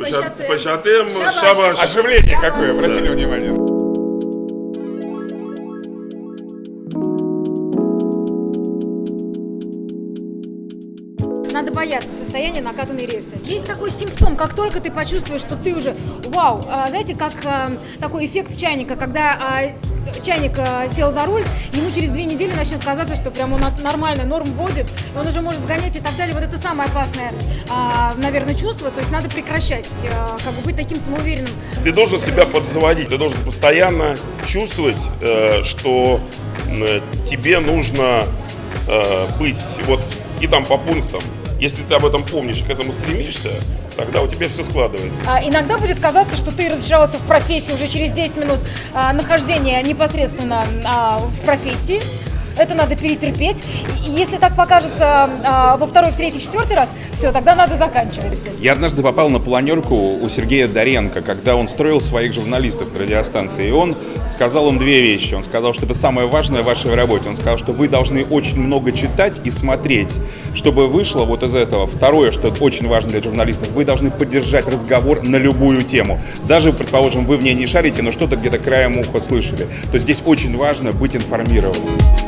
Пощатым. Пощатым, Шабаш. шабаш. Оживление какое, обратили внимание. Надо бояться состояния накатанной рельсы. Есть такой симптом, как только ты почувствуешь, что ты уже, вау, а, знаете, как а, такой эффект чайника, когда а, чайник а, сел за руль, ему через две недели начнет казаться, что прям он нормально норм вводит, он уже может гонять и так далее. Вот это самое опасное, а, наверное, чувство. То есть надо прекращать, а, как бы быть таким самоуверенным. Ты должен себя подзаводить, ты должен постоянно чувствовать, э, что э, тебе нужно э, быть вот и там по пунктам. Если ты об этом помнишь к этому стремишься, тогда у тебя все складывается. А, Иногда будет казаться, что ты разочаровался в профессии уже через 10 минут а, нахождения непосредственно а, в профессии. Это надо перетерпеть. Если так покажется а, во второй, в третий, четвертый раз, все, тогда надо заканчивать. Я однажды попал на планерку у Сергея Доренко, когда он строил своих журналистов на радиостанции. И он сказал им две вещи. Он сказал, что это самое важное в вашей работе. Он сказал, что вы должны очень много читать и смотреть, чтобы вышло вот из этого. Второе, что очень важно для журналистов, вы должны поддержать разговор на любую тему. Даже, предположим, вы в ней не шарите, но что-то где-то краем уха слышали. То есть здесь очень важно быть информированным.